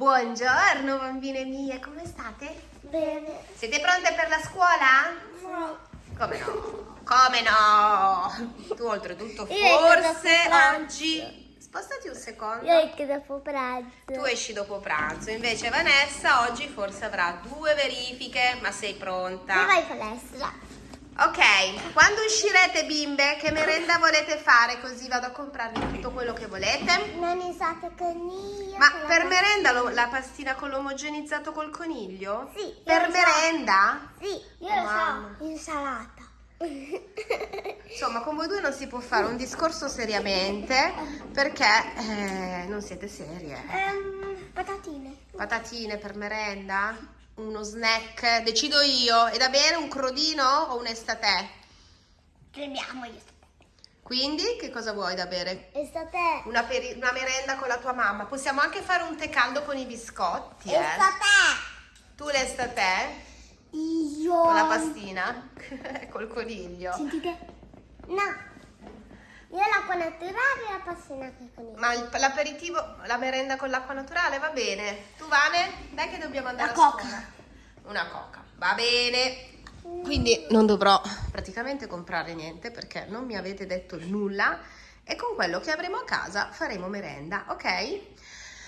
Buongiorno bambine mie, come state? Bene. Siete pronte per la scuola? Sì. Come no? Come no? Tu oltretutto Io forse esco oggi... Spostati un secondo. Io anche dopo pranzo. Tu esci dopo pranzo, invece Vanessa oggi forse avrà due verifiche, ma sei Io pronta? vai in palestra. Ok, quando uscirete bimbe, che merenda volete fare? Così vado a comprarvi tutto quello che volete. Non usate coniglio. Ma per merenda lo- la pastina con l'omogenizzato col coniglio? Sì, Per lo so. merenda? Sì, io Oh, lo so. Insalata. Insomma, con voi due non si può fare un discorso seriamente perché eh, non siete serie. Ehm, patatine. Patatine per merenda? Uno snack? Decido io. È da bere un crodino o un estate? Prendiamo gli Quindi che cosa vuoi da bere? Estate. Una, una merenda con la tua mamma. Possiamo anche fare un tè caldo con i biscotti, eh? Estate. Tu l'estate? Io. Con la pastina? Col coniglio? Sentite? No. Io l'acqua naturale e la passina che con il Ma l'aperitivo, la merenda con l'acqua naturale va bene. Tu Vane? Dai che dobbiamo andare La a coca. scuola. Una coca. Va bene. Quindi non dovrò praticamente comprare niente perché non mi avete detto nulla e con quello che avremo a casa faremo merenda, ok?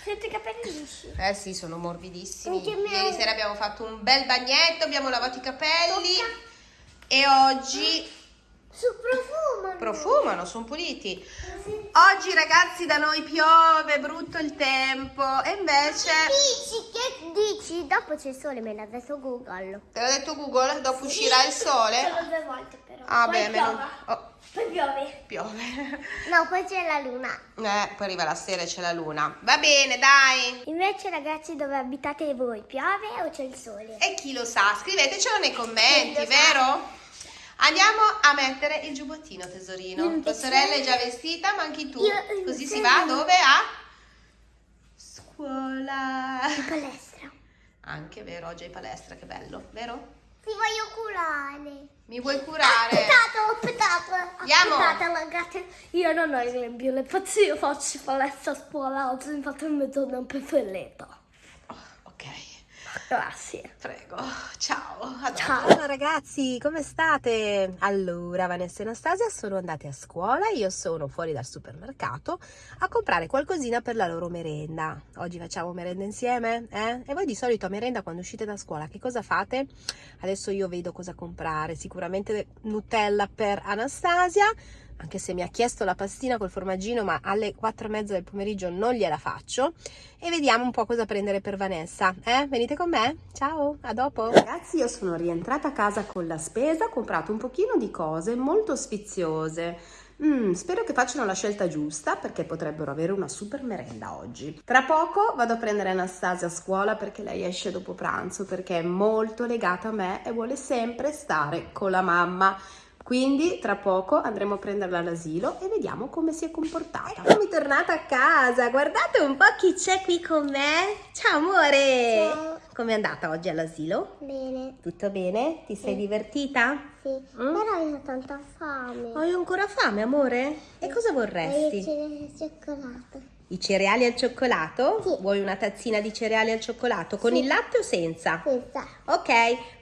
Senti i capelli lisci. Eh sì, sono morbidissimi. Ieri sera abbiamo fatto un bel bagnetto, abbiamo lavato i capelli Tocca. e oggi Su profumo. profumano, sono puliti. Oggi ragazzi da noi piove, brutto il tempo e invece... Dici, che dici? Dopo c'è il sole, me l'ha detto Google. Te l'ha detto Google? Dopo uscirà il sole? Solo due volte però. Ah Poi beh, meno... oh, Poi piove. piove. No, poi c'è la luna. Eh, poi arriva la sera e c'è la luna. Va bene, dai. Invece ragazzi dove abitate voi, piove o c'è il sole? E chi lo sa? Scrivetecelo nei commenti, lo sa? Andiamo a mettere il giubbottino, tesorino. Tua sorella è già vestita, ma anche tu. Io Così si va dove? A scuola. In palestra. Anche vero, oggi è palestra, che bello, vero? Ti voglio curare. Mi vuoi curare? Aspettate, aspettate. Andiamo. Aspettate ragazzi. Io non ho il grembiule, infatti io faccio palestra a scuola oggi, infatti il mio giorno preferito. Grazie. Prego, ciao. Ciao. Ciao ragazzi, come state? Allora, Vanessa e Anastasia sono andate a scuola, io sono fuori dal supermercato a comprare qualcosina per la loro merenda. Oggi facciamo merenda insieme, eh? E voi di solito a merenda quando uscite da scuola che cosa fate? Adesso io vedo cosa comprare, sicuramente Nutella per Anastasia, anche se mi ha chiesto la pastina col formaggino, ma alle 4 e mezza del pomeriggio non gliela faccio. E vediamo un po' cosa prendere per Vanessa. Eh? Venite con me? Ciao, a dopo. Ragazzi, io sono rientrata a casa con la spesa, ho comprato un pochino di cose molto sfiziose. Mm, spero che facciano la scelta giusta perché potrebbero avere una super merenda oggi. Tra poco vado a prendere Anastasia a scuola perché lei esce dopo pranzo perché è molto legata a me e vuole sempre stare con la mamma. Quindi tra poco andremo a prenderla all'asilo e vediamo come si è comportata. Eccomi tornata a casa, guardate un po' chi c'è qui con me. Ciao amore! Ciao. Com'è andata oggi all'asilo? Bene, Tutto bene? Ti sei Sì. divertita? sì. Mm? Però io ho tanta fame. Hai ancora fame amore? E cosa Voglio vorresti? il cioccolato. I cereali al cioccolato? Sì. Vuoi una tazzina di cereali al cioccolato con Sì. il latte o senza? Senza. Ok,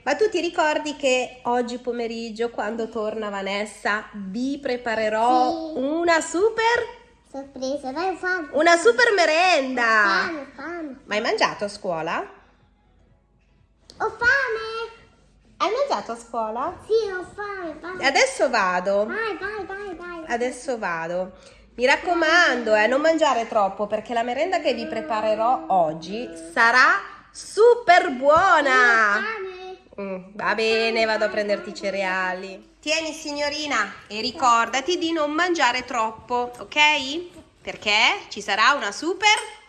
ma tu ti ricordi che oggi pomeriggio quando torna Vanessa vi preparerò Sì. una super Sorpresa, ho fame. una super merenda. Fame, ho fame. Ma hai mangiato a scuola? Ho fame. Hai mangiato a scuola? Sì, ho fame. Vai, Adesso vado. vai, vai, vai. vai. Adesso vado. Mi raccomando, eh, non mangiare troppo perché la merenda che vi preparerò oggi sarà super buona. Mm, va bene, vado a prenderti i cereali. Tieni signorina e ricordati di non mangiare troppo, ok? Perché ci sarà una super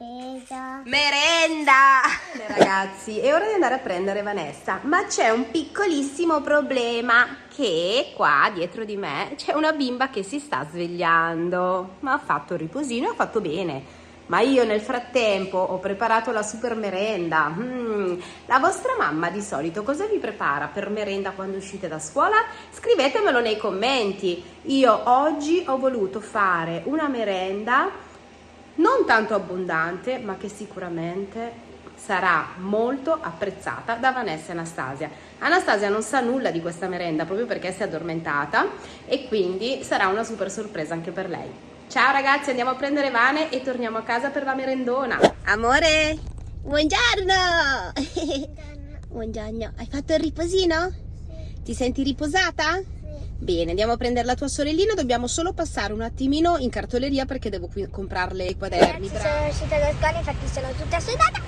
Sorpresa. merenda. Ragazzi, è ora di andare a prendere Vanessa, ma c'è un piccolissimo problema che qua dietro di me c'è una bimba che si sta svegliando. Ma ha fatto il riposino e ha fatto bene. Ma io nel frattempo ho preparato la super merenda. Mm, La vostra mamma di solito cosa vi prepara per merenda quando uscite da scuola? Scrivetemelo nei commenti. Io oggi ho voluto fare una merenda non tanto abbondante, ma che sicuramente sarà molto apprezzata da Vanessa e Anastasia. Anastasia non sa nulla di questa merenda proprio perché si è addormentata e quindi sarà una super sorpresa anche per lei. Ciao ragazzi, andiamo a prendere Vane e torniamo a casa per la merendona. Amore, buongiorno! Buongiorno, hai fatto il riposino? Ti senti riposata? Bene, andiamo a prendere la tua sorellina, dobbiamo solo passare un attimino in cartoleria perché devo qui comprarle i quaderni. Ragazzi, sono uscita da scuola, infatti sono tutta sudata.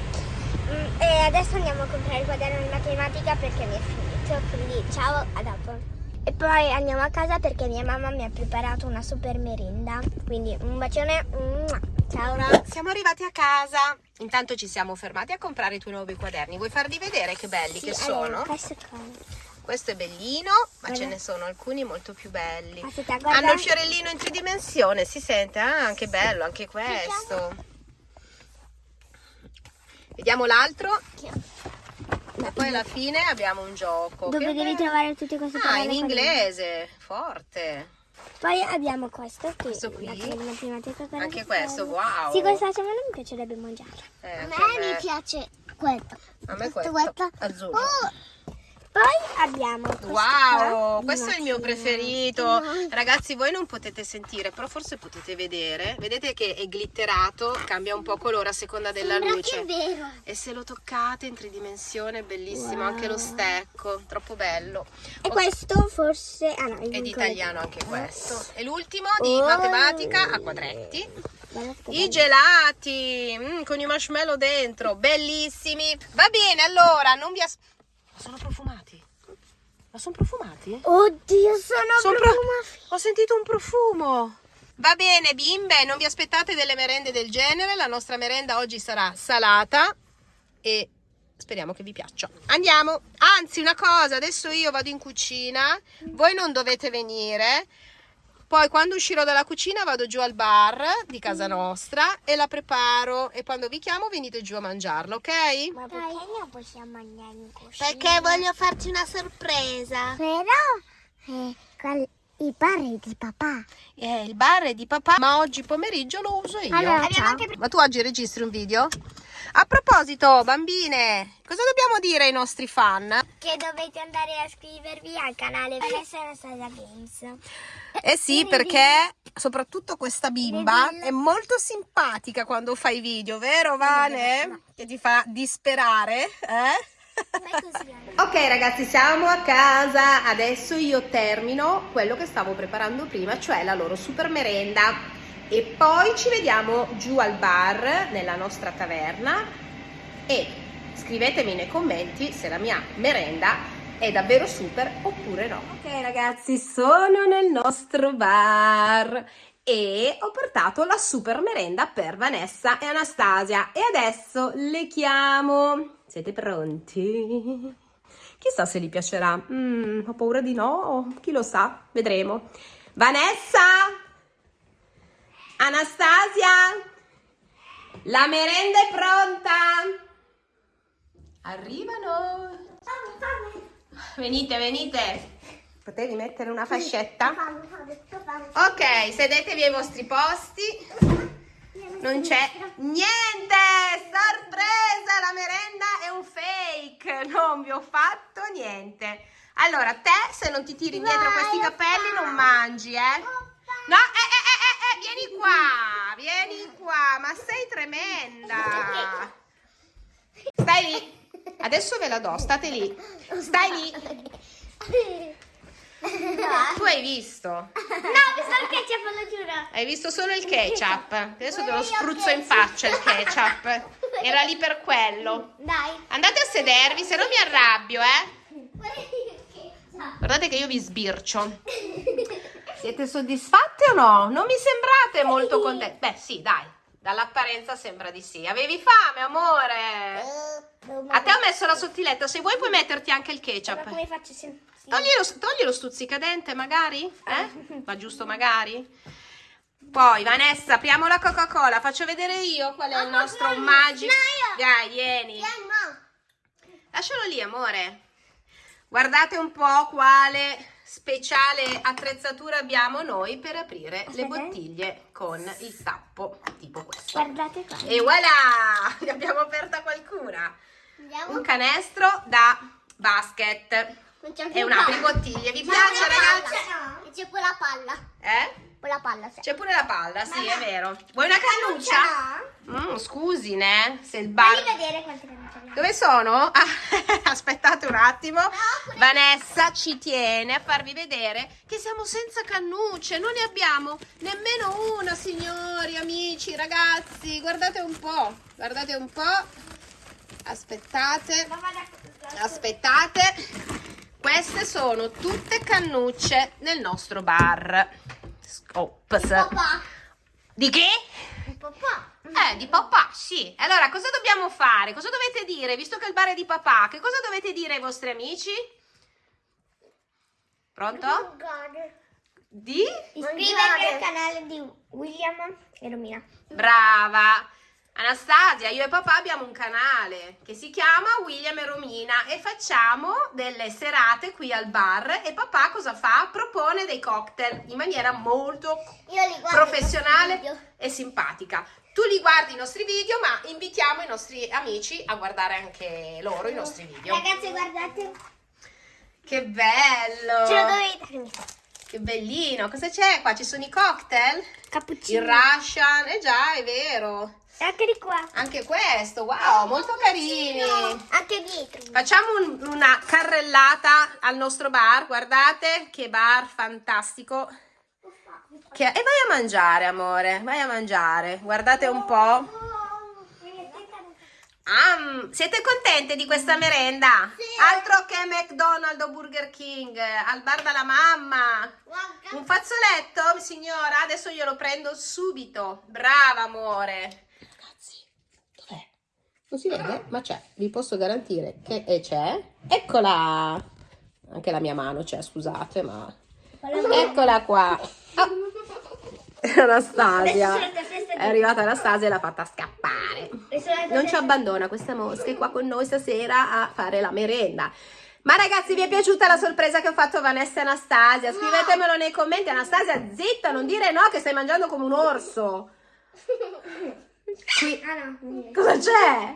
Mm, E adesso andiamo a comprare il quaderno di matematica perché mi è finito. Quindi ciao, a dopo. E poi andiamo a casa perché mia mamma mi ha preparato una super merenda. Quindi un bacione. Ciao. Siamo arrivati a casa. Intanto ci siamo fermati a comprare i tuoi nuovi quaderni. Vuoi farli vedere che belli che sono? questo qua. Questo è bellino, ma Guarda. ce ne sono alcuni molto più belli. Aspetta, guarda. Hanno il fiorellino in tridimensione, si sente? Ah, anche bello, anche questo. Vediamo l'altro. E poi alla fine abbiamo un gioco. Dove che devi trovare tutte queste Ah, parole in qua inglese, forte. Poi abbiamo questo qui. Questo qui? Anche questo, wow. Sì, questa secondo me mi piacerebbe mangiarla. Eh, A anche me mi piace questo. A me Questo, questo, questo. azzurro. Oh, Poi abbiamo questo Wow, questo è il mio preferito. Ragazzi, voi non potete sentire, però forse potete vedere. Vedete che è glitterato, cambia un po' colore a seconda della Sembra luce. è vero. E se lo toccate in tridimensione è bellissimo, Wow. anche lo stecco, troppo bello. E Oh, questo forse... Ah no, È di italiano anche questo. E l'ultimo di Oh. matematica a quadretti. I gelati mm, con i marshmallow dentro, bellissimi. Va bene, allora, non vi as... Sono profumati? Ma sono profumati? Oddio, sono, Sono pro- profumati. Ho sentito un profumo. Va bene, bimbe, non vi aspettate delle merende del genere. La nostra merenda oggi sarà salata e speriamo che vi piaccia. Andiamo. Anzi, una cosa, adesso io vado in cucina. Voi non dovete venire. Poi quando uscirò dalla cucina vado giù al bar di casa nostra e la preparo e quando vi chiamo venite giù a mangiarla, ok? Ma perché non possiamo mangiare in cucina? Perché voglio farti una sorpresa. Però eh, qual- i pari di papà. Eh, il bar è di papà, ma oggi pomeriggio lo uso io. Allora. Ma tu oggi registri un video? A proposito, bambine, cosa dobbiamo dire ai nostri fan? Che dovete andare a iscrivervi al canale Vanessa Anastasia Games. Eh sì, perché soprattutto questa bimba è molto simpatica quando fa i video, vero Vane? Che ti fa disperare, eh? Ok ragazzi siamo a casa, adesso io termino quello che stavo preparando prima, cioè la loro super merenda e poi ci vediamo giù al bar nella nostra taverna e scrivetemi nei commenti se la mia merenda è davvero super oppure no. Ok ragazzi sono nel nostro bar e ho portato la super merenda per Vanessa e Anastasia e adesso le chiamo. Siete pronti? Chissà se gli piacerà. Mm, ho paura di no, chi lo sa, vedremo. Vanessa! Anastasia! La merenda è pronta! Arrivano! Venite, venite! Potevi mettere una fascetta? Ok, sedetevi ai vostri posti. Non c'è niente! Sorpresa! La merenda è un fake! Non vi ho fatto niente. Allora, te se non ti tiri indietro questi capelli non mangi, eh? No, eh, eh, vieni qua! Vieni qua! Ma sei tremenda! Stai lì! Adesso ve la do, state lì! Stai lì! Tu hai visto? No, mi sto il ketchup, lo giuro. Hai visto solo il ketchup. Adesso te lo spruzzo in faccia il ketchup. Era lì per quello. Dai. Andate a sedervi, se no mi arrabbio, eh. Guardate che io vi sbircio. Siete soddisfatte o no? Non mi sembrate molto contenti. Beh, sì, dai. Dall'apparenza sembra di sì. Avevi fame, amore? A te ho messo la sottiletta. Se vuoi puoi metterti anche il Ma ketchup. come faccio se... sì. Togli lo, togli lo stuzzicadente magari? Eh? Va giusto magari? Poi Vanessa, apriamo la Coca-Cola. Faccio vedere io qual è il nostro magico. Dai, vieni. Lascialo lì, amore. Guardate un po' quale speciale attrezzatura abbiamo noi per aprire le Aspetta. bottiglie con il tappo tipo questo. Guardate qua. E voilà! Ne abbiamo aperta qualcuna. Andiamo. Un canestro da basket Non c'è e più un palla. apribottiglie. Vi Ma piace ragazzi? C'è pure la palla. Eh? Pure la palla, sì. C'è pure la palla, sì, Ma è no. vero. Vuoi una cannuccia? No. Mm, scusi, ne? Se il bar... Fammi vedere quante cannucce abbiamo. Dove sono? Ah, aspettate un attimo. quelle- Vanessa ci tiene a farvi vedere che siamo senza cannucce. Non ne abbiamo nemmeno una, signori, amici, ragazzi. Guardate un po'. Guardate un po'. Aspettate. Aspettate. Queste sono tutte cannucce nel nostro bar. Ops. Papà. Di che? Papà. Eh, di papà, sì. Allora, cosa dobbiamo fare? Cosa dovete dire? Visto che il bar è di papà, che cosa dovete dire ai vostri amici? Pronto? Di? Iscrivetevi al canale di William e Romina. Brava! Anastasia, io e papà abbiamo un canale che si chiama William e Romina e facciamo delle serate qui al bar e papà cosa fa? Propone dei cocktail in maniera molto professionale e simpatica. Tu li guardi i nostri video, ma invitiamo i nostri amici a guardare anche loro i nostri video. Ragazzi, guardate. Che bello! Ce lo dovete Che bellino! Cosa c'è qua? Ci sono i cocktail? Il Cappuccino. Russian, eh già, è vero. Anche di qua. Anche questo, wow, molto carini. Anche dietro. Facciamo un- una carrellata al nostro bar, guardate che bar fantastico. Che- E vai a mangiare, amore, vai a mangiare. Guardate un po'. Ah, siete contente di questa merenda? Sì. Altro che McDonald's o Burger King, al bar della mamma. Un fazzoletto, signora? Adesso glielo prendo subito. Brava, amore. Non si vede, ma c'è. Vi posso garantire che e c'è. Eccola! Anche la mia mano c'è, scusate, ma... Eccola qua. Ah. Anastasia. È arrivata Anastasia e l'ha fatta scappare. Non ci abbandona questa mosca è qua con noi stasera a fare la merenda. Ma ragazzi, vi è piaciuta la sorpresa che ho fatto a Vanessa e Anastasia? Scrivetemelo nei commenti. Anastasia, zitta, non dire no che stai mangiando come un orso. Qui, Ah no. cosa c'è?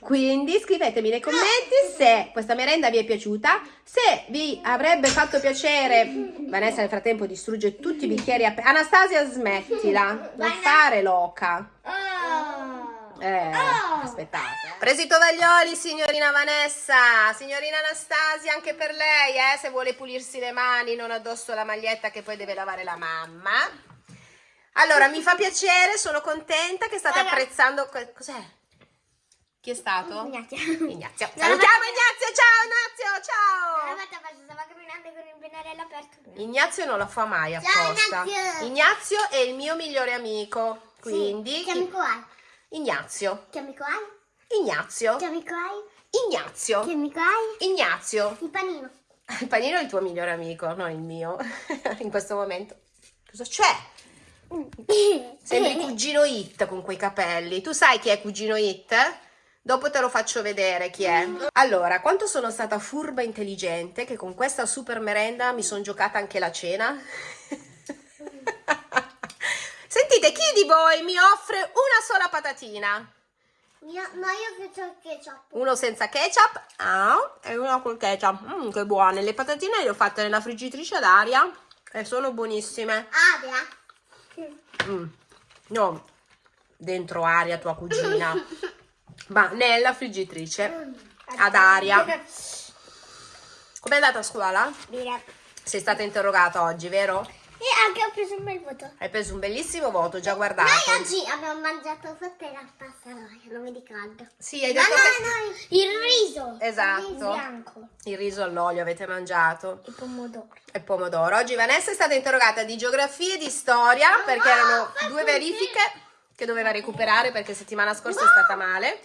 Quindi scrivetemi nei commenti se questa merenda vi è piaciuta, se vi avrebbe fatto piacere. Vanessa nel frattempo distrugge tutti i bicchieri aperti. Anastasia, smettila, non fare loca. Oh. Eh, Oh. aspettate. Presi i tovaglioli, signorina Vanessa, signorina Anastasia, anche per lei, eh, se vuole pulirsi le mani, non addosso la maglietta che poi deve lavare la mamma. Allora, mi fa piacere, sono contenta che state Guarda. apprezzando. Cos'è? Chi è stato? Ignazio. Ignazio. Salutiamo. Ignazio, ciao Ignazio, Una ciao. volta basta, stava camminando con il pennarello aperto. Ignazio non lo fa mai Ciao, apposta. Ignazio. Ignazio è il mio migliore amico, quindi Sì. Che amico hai? Ignazio. Che amico hai? Ignazio. Che amico hai? Ignazio. Che amico hai? Ignazio. Il panino. Il panino è il tuo migliore amico, non il mio. In questo momento. Cosa c'è? Sembri cugino It con quei capelli. Tu sai chi è cugino It? Dopo te lo faccio vedere chi è. Allora, quanto sono stata furba e intelligente che con questa super merenda mi sono giocata anche la cena? Sentite, chi di voi mi offre una sola patatina? Io, no, io il ketchup. Uno senza ketchup ah, e uno col ketchup. Mm, che buone. Le patatine le ho fatte nella friggitrice ad aria e sono buonissime. Aria. Mm. No, dentro aria tua cugina, ma nella friggitrice ad aria. Com'è andata a scuola? Bene. Sei stata interrogata oggi, vero? E anche ho preso un bel voto. Hai preso un bellissimo voto, già guardato. Noi oggi abbiamo mangiato forse la pasta roia, non mi ricordo. Sì, hai No, detto no, che no, il riso. Esatto. Il bianco. il riso all'olio avete mangiato. Il pomodoro. e pomodoro. Oggi Vanessa è stata interrogata di geografia e di storia perché no, erano fai due così. verifiche che doveva recuperare perché settimana scorsa è stata male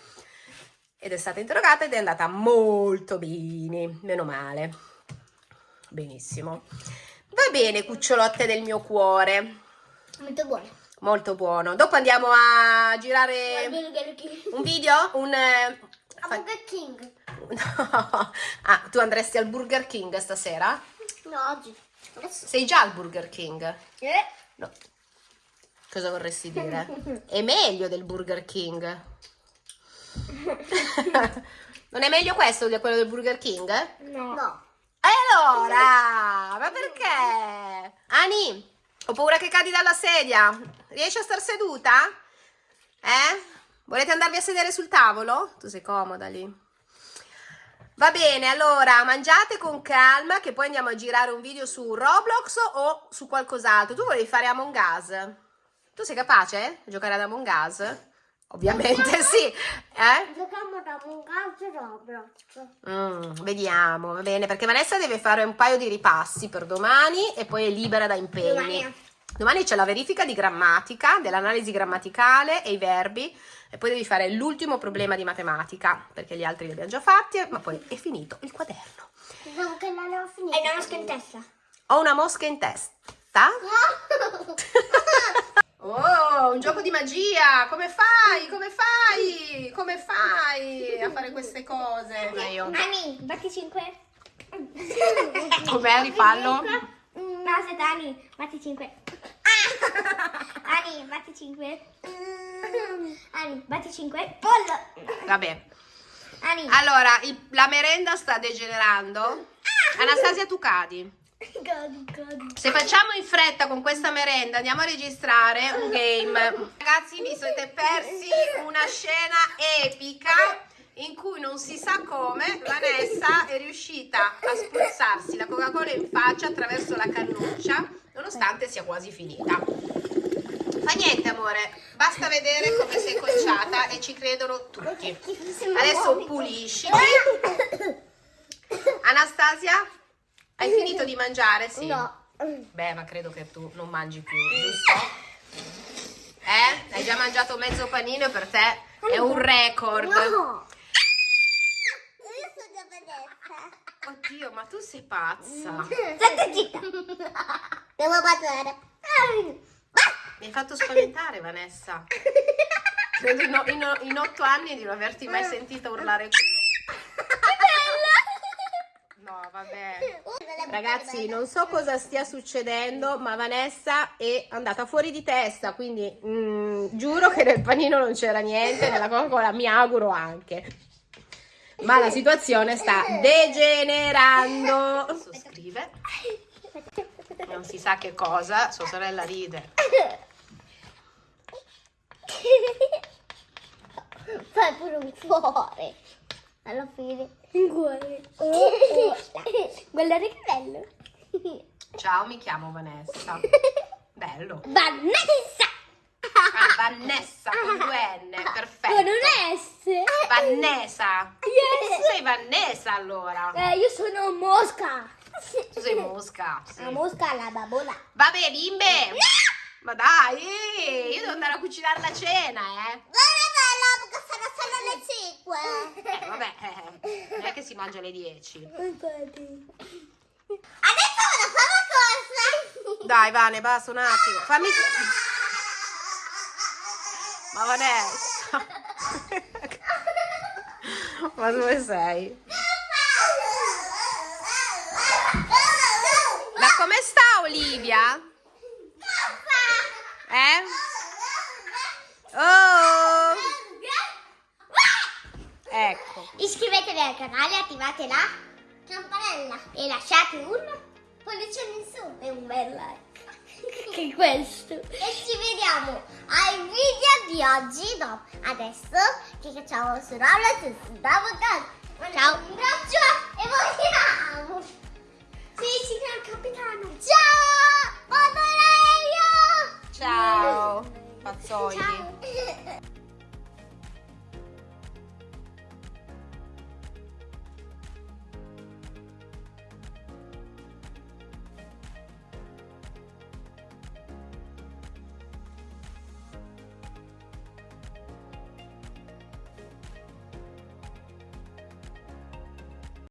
ed è stata interrogata ed è andata molto bene, meno male. Benissimo. Va bene, cucciolotte del mio cuore. Molto buono. Molto buono. Dopo andiamo a girare un video, un eh, A Burger King. No. Ah, tu andresti al Burger King stasera? No, oggi. Adesso. Sei già al Burger King? Eh? No. Cosa vorresti dire? È meglio del Burger King. non è meglio questo di quello del Burger King? No. No. E allora? Ma perché? Ani, ho paura che cadi dalla sedia. Riesci a star seduta? Eh? Volete andarvi a sedere sul tavolo? Tu sei comoda lì. Va bene, allora mangiate con calma che poi andiamo a girare un video su Roblox o su qualcos'altro. Tu volevi fare Among Us? Tu sei capace a giocare ad Among Us? Ovviamente sì. Eh? Giochiamo da un calcio Roblox. Mm, vediamo, va bene, perché Vanessa deve fare un paio di ripassi per domani e poi è libera da impegni. Domani. Domani c'è la verifica di grammatica, dell'analisi grammaticale e i verbi e poi devi fare l'ultimo problema di matematica, perché gli altri li abbiamo già fatti, ma poi è finito il quaderno. Diciamo che non ho finito. Hai una mosca in testa. Ho una mosca in testa. Un gioco di magia! Come fai? Come fai? Come fai a fare queste cose? Ma io. Ani, batti 5. Com'è? Rifallo? No, aspetta, Ani, batti 5. Ani, batti 5. Ani, batti 5. Pollo. Vabbè. Ani. Allora, il- la merenda sta degenerando. Anastasia, tu cadi. Se facciamo in fretta con questa merenda, andiamo a registrare un game. Ragazzi, vi siete persi una scena epica in cui non si sa come Vanessa è riuscita a spruzzarsi la Coca-Cola in faccia attraverso la cannuccia, nonostante sia quasi finita. Fa niente, amore, basta vedere come sei conciata e ci credono tutti. Adesso pulisci. Anastasia, hai finito di mangiare? Sì. No. Beh, ma credo che tu non mangi più, giusto? Eh? Hai già mangiato mezzo panino e per te è un record. No. Io sono Vanessa. Oddio, ma tu sei pazza. Stai zitta. Devo battere. Mi hai fatto spaventare, Vanessa. Credo in, in- in otto anni di non averti mai sentita urlare così. No, vabbè. Ragazzi, non so cosa stia succedendo, ma Vanessa è andata fuori di testa, quindi mm, giuro che nel panino non c'era niente, nella Coca-Cola mi auguro anche. Ma la situazione sta degenerando. Adesso scrive, non si sa che cosa, sua sorella ride. Fai pure un cuore. Alla fine. Un cuore. Guardate che bello. Ciao, mi chiamo Vanessa. Bello. Vanessa. Ah, Vanessa con due N, perfetto. Con un S. Vanessa. Yes. Sei Vanessa allora. Eh, io sono mosca. Tu sei mosca. sì. La mosca alla babola. Vabbè, bimbe. Ma dai, io devo andare a cucinare la cena, eh. Guarda bella, perché sono solo le 5. Eh, vabbè, eh, non è che si mangia alle 10. Infatti. Adesso vado a fare una cosa. Dai, Vane, basta un attimo. Fammi... Ma Vanessa. Ma dove sei? Ma come sta Olivia? canale, attivate la campanella e lasciate un pollice in su e un bel like. che questo. E ci vediamo al video di oggi, no, adesso che facciamo su Roblox e su Davocad. Ciao, un abbraccio e vogliamo! Sì, signor capitano! Ciao! Buon orario! Ciao! Pazzoidi! Ciao.